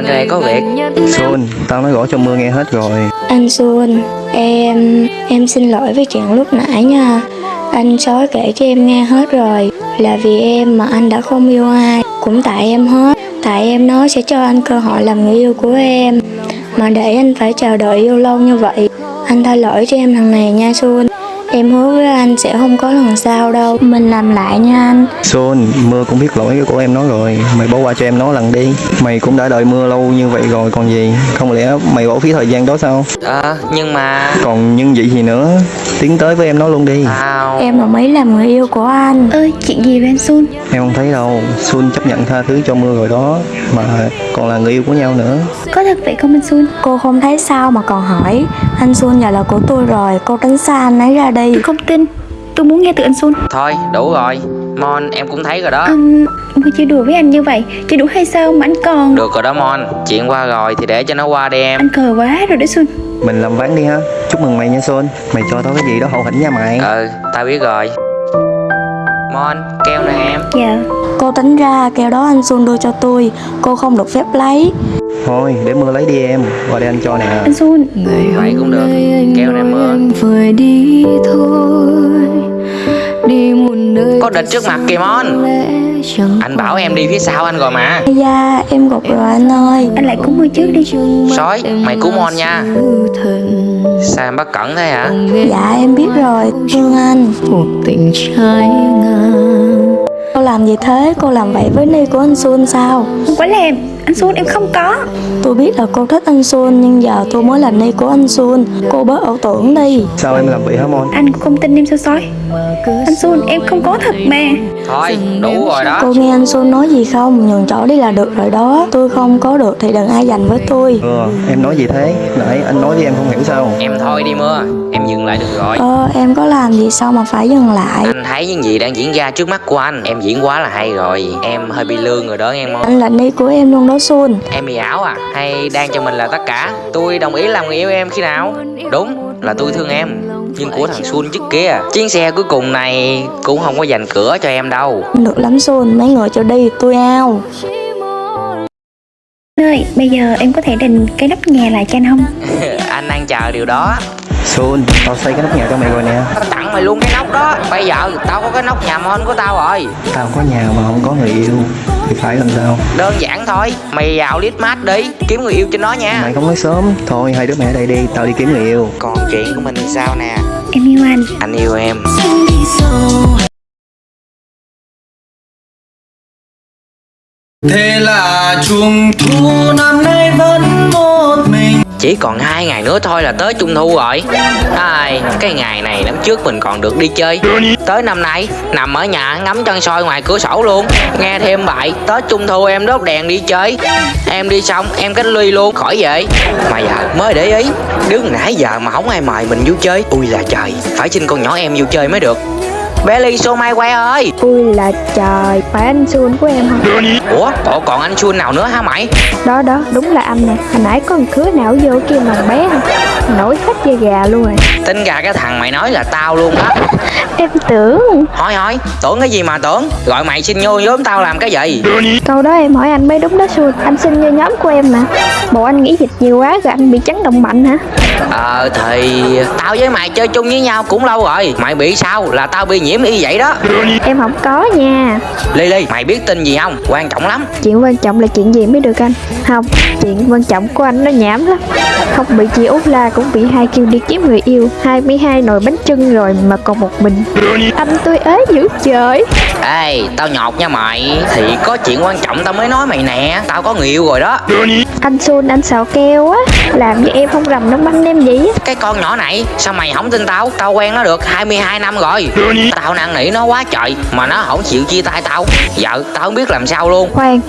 anh đây có việc Xuân, tao nói rõ cho Mưa nghe hết rồi Anh Xuân, em em xin lỗi vì chuyện lúc nãy nha. Anh sói kể cho em nghe hết rồi. Là vì em mà anh đã không yêu ai. Cũng tại em hết. Tại em nói sẽ cho anh cơ hội làm người yêu của em. Mà để anh phải chờ đợi yêu lâu như vậy. Anh tha lỗi cho em lần này nha Xuân. Em hứa với anh sẽ không có lần sau đâu. Mình làm lại nha anh. Xuân, Mưa cũng biết lỗi của em nó rồi. Mày bỏ qua cho em nó lần đi. Mày cũng đã đợi Mưa lâu như vậy rồi còn gì? Không lẽ mày bỏ phí thời gian đó sao? Ờ nhưng mà Còn nhưng vậy gì nữa? Tiến tới với em nó luôn đi. Tao Em đồng ý làm người yêu của anh. ơi chuyện gì vậy anh Xuân Em không thấy đâu. Xuân chấp nhận tha thứ cho Mưa rồi đó. Mà còn là người yêu của nhau nữa có thật vậy không anh Xuân Cô không thấy sao mà còn hỏi. Anh Xuân giờ là của tôi rồi. Cô tránh xa anh ấy ra đi. tôi không tin. Tôi muốn nghe từ anh Xuân Thôi đủ rồi. Mon em cũng thấy rồi đó. Um, Mưa chơi đùa với anh như vậy. Chỉ đủ hay sao mà anh còn? Được rồi đó Mon. Chuyện qua rồi thì để cho nó qua đi em. Anh cờ quá rồi đấy Xuân Mình làm ván đi ha. Chúc mừng mày nha Xuân Mày cho tao cái gì đó hậu hĩnh nha mày. Ừ tao biết rồi Mon keo nè em. Dạ Cô tính ra keo đó anh Xuân đưa cho tôi. Cô không được phép lấy. Thôi để Mưa lấy đi em. Qua đây anh cho nè. Anh Xuân Vậy cũng được. Keo nè mưa phải đi thôi. Đi một nơi Có địch trước mặt kìa Mon Anh bảo em đi phía sau anh rồi mà. Da em gục rồi anh ơi. Anh lại cúng mưa trước đi. Sói mày cứu Mon nha. Sao em bất cẩn thế hả? Dạ em biết rồi. Thương anh. một tình trái ngang. Cô làm gì thế? Cô làm vậy với Ni của anh Xuân sao? Không có làm Anh Xuân em không có. Tôi biết là cô thích anh Xuân Nhưng giờ tôi mới là Ni của anh Xuân Cô bớt ảo tưởng đi. Sao em làm vậy hả Mon? Anh cũng không tin em sao sói? Anh Xuân em không có thật mà. Thôi đủ rồi đó. Cô nghe anh Xuân nói gì không? Nhường chỗ đi là được rồi đó. Tôi không có được thì đừng ai giành với tôi. Ừ em nói gì thế? Nãy anh nói với em không hiểu sao. Em thôi đi mưa Em dừng lại được rồi. Ơ em có làm gì sao mà phải dừng lại? Anh thấy những gì đang diễn ra trước mắt của anh Em diễn quá là hay rồi. Em hơi bị lương rồi đó nghe Mon. Anh là Ni của em luôn đó Xuân Em bị ảo à? Hay đang cho mình là tất cả? Tôi đồng ý làm người yêu em khi nào? Đúng là tôi thương em. Nhưng của thằng Xuân trước kia Chuyến xe cuối cùng này Cũng không có dành cửa cho em đâu. Được lắm Xuân Mấy người cho đi tôi ao. Anh ơi bây giờ em có thể định cái nắp nhà lại cho anh không? Anh đang chờ điều đó. Xuân tao xây cái nóc nhà cho mày rồi nè. Tao tặng mày luôn cái nóc đó. Bây giờ tao có cái nóc nhà mon của tao rồi. Tao có nhà mà không có người yêu phải làm sao? Đơn giản thôi Mày vào lít mát đi Kiếm người yêu cho nó nha. Mày không nói sớm. Thôi hai đứa mẹ ở đây đi Tao đi kiếm người yêu. Còn chuyện của mình thì sao nè? Em yêu anh. Anh yêu em. Thế là trung thu năm nay vẫn một mình chỉ còn hai ngày nữa thôi là tới trung thu rồi. Ai, cái ngày này năm trước mình còn được đi chơi. Tới năm nay nằm ở nhà ngắm chân soi ngoài cửa sổ luôn. Nghe thêm bại, tới trung thu em đốt đèn đi chơi. Em đi xong em cách ly luôn khỏi về. Mà giờ mới để ý Đứng nãy giờ mà không ai mời mình vô chơi. Ui là trời Phải xin con nhỏ em vô chơi mới được. Bé Ly số mai quay ơi. Ui là trời Phải anh Xuân của em không Ủa bộ còn anh Xuân nào nữa hả mày? Đó đó đúng là anh nè. Hồi nãy có một khứa nào vô kia mà bé không Nổi hết da gà luôn rồi. Tính ra cái thằng mày nói là tao luôn á Em tưởng. Hỏi hỏi. Tưởng cái gì mà tưởng? Gọi mày xin vô nhóm tao làm cái gì? Câu đó em hỏi anh mới đúng đó Xuân Anh xin vô nhóm của em mà. Bộ anh nghĩ dịch nhiều quá rồi anh bị chấn động mạnh hả? Ờ thì tao với mày chơi chung với nhau cũng lâu rồi. Mày bị sao? Là tao bị nhiễm y vậy đó. Em không có nha. Ly Ly mày biết tin gì không? Quan trọng lắm. Chuyện quan trọng là chuyện gì mới được anh? Không Chuyện quan trọng của anh nó nhảm lắm. Không bị chị Út La cũng bị hai kêu đi kiếm người yêu. 22 nồi bánh trưng rồi mà còn một mình Anh tôi ế dữ trời Ê tao nhọt nha mày. Thì có chuyện quan trọng tao mới nói mày nè. Tao có người yêu rồi đó. Anh Xuân anh xào keo á. Làm cho em không rầm nóng bánh em gì á? Cái con nhỏ này sao mày không tin tao? Tao quen nó được 22 năm rồi. Tao năn nỉ nó quá trời Mà nó không chịu chia tay tao. Giờ tao không biết làm sao luôn. Khoan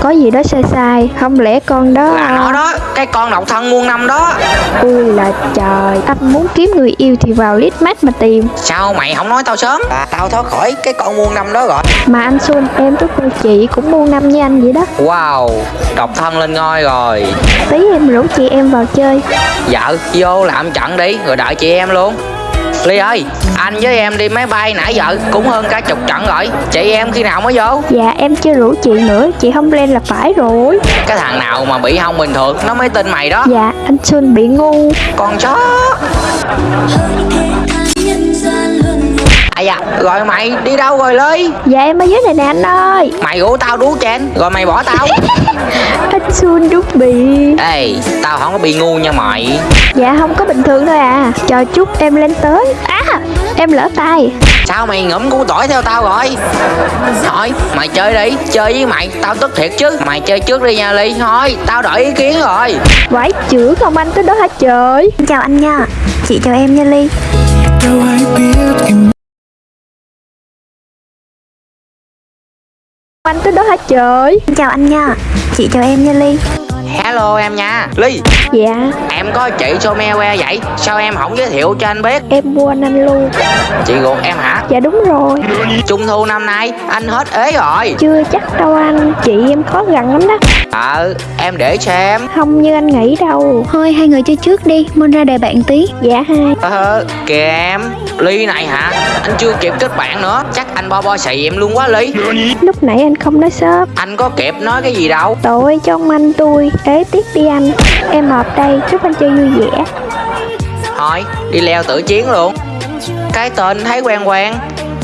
Có gì đó sai sai Không lẽ con đó Là nó đó Cái con độc thân muôn năm đó. Ui là trời Anh muốn kiếm người yêu thì vào lít mát mà tìm. Sao mày không nói tao sớm? Là tao thoát khỏi cái con muôn năm đó rồi Mà anh Xuân em với cô chị cũng mua năm với anh vậy đó. Wow Độc thân lên ngôi rồi. Tí em rủ chị em vào chơi. Vợ vô làm trận đi Rồi đợi chị em luôn. Ly ơi Anh với em đi máy bay nãy giờ Cũng hơn cả chục trận rồi. Chị em khi nào mới vô? Dạ em chưa rủ chị nữa Chị không lên là phải rồi. Cái thằng nào mà bị hông bình thường Nó mới tin mày đó. Dạ anh Xuân bị ngu. Con chó À dạ. Rồi mày đi đâu rồi Ly Dạ em ở dưới này nè anh ơi. Mày rủ tao đú chen Rồi mày bỏ tao. Anh Xuân đúng bị. Ê Tao không có bị ngu nha mày. Dạ không có bình thường thôi à. Chờ chút em lên tới. À em lỡ tay. Sao mày ngẫm củ tỏi theo tao rồi? Thôi mày chơi đi. Chơi với mày Tao tức thiệt chứ. Mày chơi trước đi nha Ly. Thôi tao đợi ý kiến rồi. Quái chữ không anh tới đó hả trời. Chào anh nha. Chị chào em nha Ly. Đâu ai biết em Anh tới đó hả trời. Chào anh nha. Chị chào em nha Ly. Hello em nha. Ly. Dạ. Em có chị Somewe vậy? Sao em không giới thiệu cho anh biết? Em quên anh luôn. Chị ruột em hả? Dạ đúng rồi. Trung thu năm nay Anh hết ế rồi. Chưa chắc đâu anh. Chị em khó gần lắm đó. Ờ em để xem Không như anh nghĩ đâu. Thôi hai người chơi trước đi. Mon ra đề bạn tí. Dạ hai. Ờ kìa em. Ly này hả? Anh chưa kịp kết bạn nữa. Chắc anh bo bo xì em luôn quá Ly. Lúc nãy anh không nói sớm Anh có kịp nói cái gì đâu. Tội cho ông anh tôi Ế tiếp đi anh. Em họp đây chúc anh chơi vui vẻ. Thôi đi leo tử chiến luôn. Cái tên thấy quen quen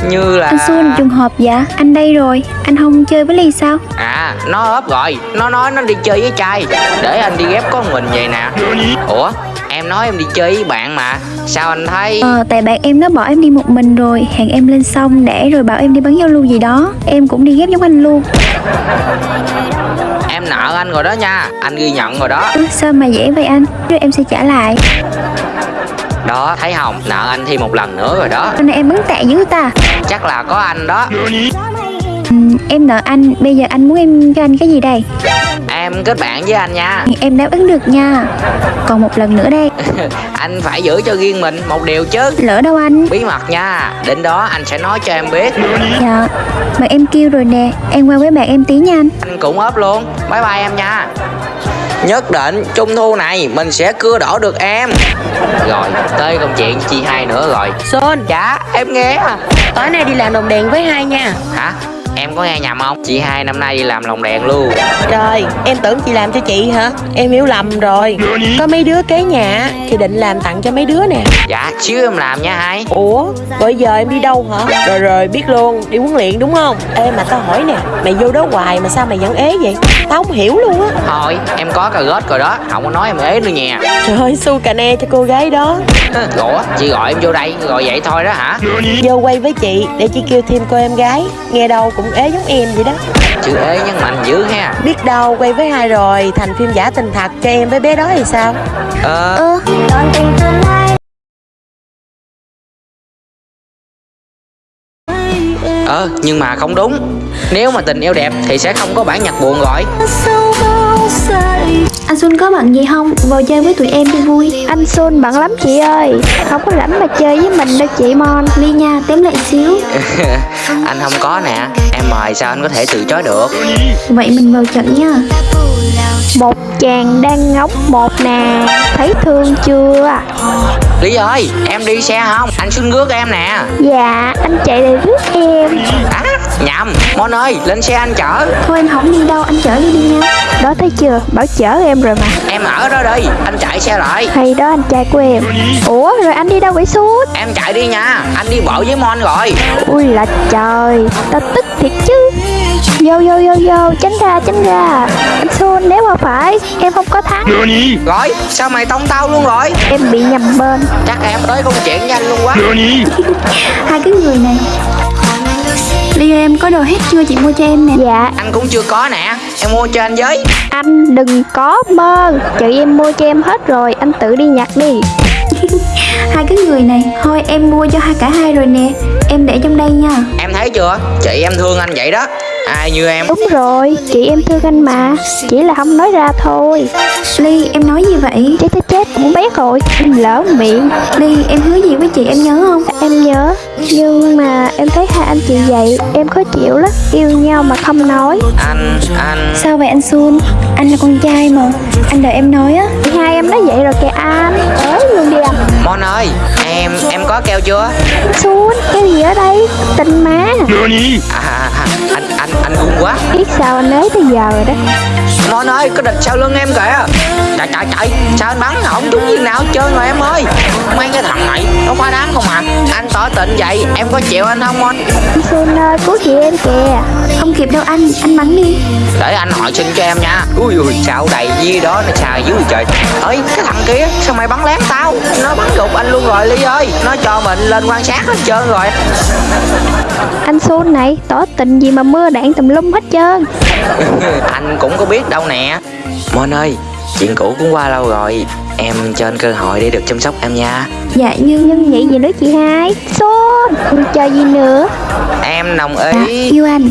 Như là Anh Xuân trùng hợp dạ. Anh đây rồi. Anh không chơi với Ly sao? À nó ốp rồi. Nó nói nó đi chơi với trai. Để anh đi ghép con mình vậy nè. Ủa em nói em đi chơi với bạn mà Sao anh thấy? Ờ tại bạn em nó bỏ em đi một mình rồi. Hẹn em lên xong để rồi bảo em đi bắn giao lưu gì đó. Em cũng đi ghép giống anh luôn. Em nợ anh rồi đó nha. Anh ghi nhận rồi đó. Ừ, Sao mà dễ vậy anh? Rồi em sẽ trả lại. Đó thấy không? Nợ anh thêm một lần nữa rồi đó. Hôm nay em bắn tệ dữ ta. Chắc là có anh đó. Ừ, Em nợ anh. Bây giờ anh muốn em cho anh cái gì đây Em kết bạn với anh nha. Em đáp ứng được nha. Còn một lần nữa đây. Anh phải giữ cho riêng mình một điều chứ. Lỡ đâu anh? Bí mật nha. Đến đó anh sẽ nói cho em biết. Dạ. Mà em kêu rồi nè. Em qua với bạn em tí nha anh. Anh cũng ốp luôn. Bye bye em nha. Nhất định trung thu này mình sẽ cưa đổ được em. Rồi tới công chuyện chi hai nữa rồi. Sơn, Dạ em nghe. À. tối nay đi làm đồng đèn với hai nha. Hả em có nghe nhầm không? Chị hai năm nay đi làm lồng đèn luôn. Trời, em tưởng chị làm cho chị hả? Em hiểu lầm rồi. Có mấy đứa kế nhà Thì định làm tặng cho mấy đứa nè. Dạ xíu em làm nha hai. Ủa, bây giờ em đi đâu hả? Rồi rồi, biết luôn, đi huấn luyện đúng không? Ê mà tao hỏi nè Mày vô đó hoài mà sao mày vẫn ế vậy? Tao không hiểu luôn á. Thôi em có cà rốt rồi đó. Không có nói em ế nữa nha. Trời ơi, su cà ne cho cô gái đó. Ủa chị gọi em vô đây Rồi vậy thôi đó hả? Vô quay với chị Để chị kêu thêm cô em gái. Nghe đâu cũng ế giống em vậy đó. Chữ ế nhấn mạnh dữ ha. Biết đâu quay với hai rồi Thành phim giả tình thật cho em với bé đó thì sao? Ờ. Ơ Ờ nhưng mà không đúng. Nếu mà tình yêu đẹp thì sẽ không có bản nhạc buồn rồi Anh Xuân có bận gì không? Vào chơi với tụi em cho vui. Anh Xuân bận lắm chị ơi. Không có rảnh mà chơi với mình đâu chị Mon. Ly nha tém lại xíu Anh không có nè Em mời sao anh có thể từ chối được? Vậy mình vào trận nha. Một chàng đang ngóng một nè Thấy thương chưa? Lý ơi em đi xe không? Anh xin rước em nè. Dạ anh chạy để rước em. À nhầm Mon ơi lên xe anh chở. Thôi em không đi đâu anh chở đi đi nha. Đó thấy chưa? Bảo chở em rồi mà Em ở đó đi Anh chạy xe lại. Hay đó anh trai của em. Ủa rồi anh đi đâu vậy suốt? Em chạy đi nha Anh đi bộ với Mon rồi. Ui là trời Tao tức thiệt chứ. Vô vô vô vô Tránh ra tránh ra. Anh Xuân nếu mà phải Em không có thắng. Rồi sao mày tông tao luôn rồi? Em bị nhầm bên. Chắc em tới công chuyện với anh luôn quá. Hai cái người này Ly ơi, em có đồ hết chưa? Chị mua cho em nè. Dạ. Anh cũng chưa có nè. Em mua cho anh với. Anh đừng có mơ. Chị em mua cho em hết rồi. Anh tự đi nhặt đi. Hai cái người này Thôi em mua cho hai cả hai rồi nè. Em để trong đây nha. Em thấy chưa? Chị em thương anh vậy đó. Ai như em? Đúng rồi. Chị em thương anh mà. Chỉ là không nói ra thôi. Ly em nói gì vậy? Chết chết chết cũng biết rồi. Em lỡ miệng. Ly em hứa gì với chị em nhớ không? Em nhớ. Nhưng mà em thấy hai anh chị vậy Em khó chịu lắm. Yêu nhau mà không nói. Anh Anh. Sao vậy anh Xuân Anh là con trai mà. Anh đợi em nói á. Hai em nói vậy rồi kìa anh. Ới luôn đi anh Mon ơi em em có keo chưa? Xuân, cái gì ở đây? Tình má. À, à, à, anh anh anh gung quá. Biết sao anh ấy tới giờ rồi đó Mon ơi có địch sau lưng em kìa. Trời trời trời Sao anh bắn không trúng viên nào trơn rồi em ơi. Mấy cái thằng này Nó quá đáng không à? Anh tỏ tình vậy Em có chịu anh không Mon Anh Xuân ơi, cứu chị em kìa. Không kịp đâu anh, anh bắn đi. Để anh hỏi xin cho em nha. Ui ui sao đầy gì đó nó xài dữ trời. Ơi cái thằng kia sao mày bắn lén tao? Nó bắn gục anh luôn rồi Ly ơi. Nó cho mình lên quan sát hết trơn rồi Anh Xuân này, tỏ tình gì mà mưa đạn tùm lum hết trơn. Anh cũng có biết đâu nè. Mon ơi Chuyện cũ cũng qua lâu rồi. Em cho anh cơ hội để được chăm sóc em nha. Dạ nhưng nhưng vậy gì nữa chị hai. Xuân, chờ gì nữa? Em đồng ý. Yêu anh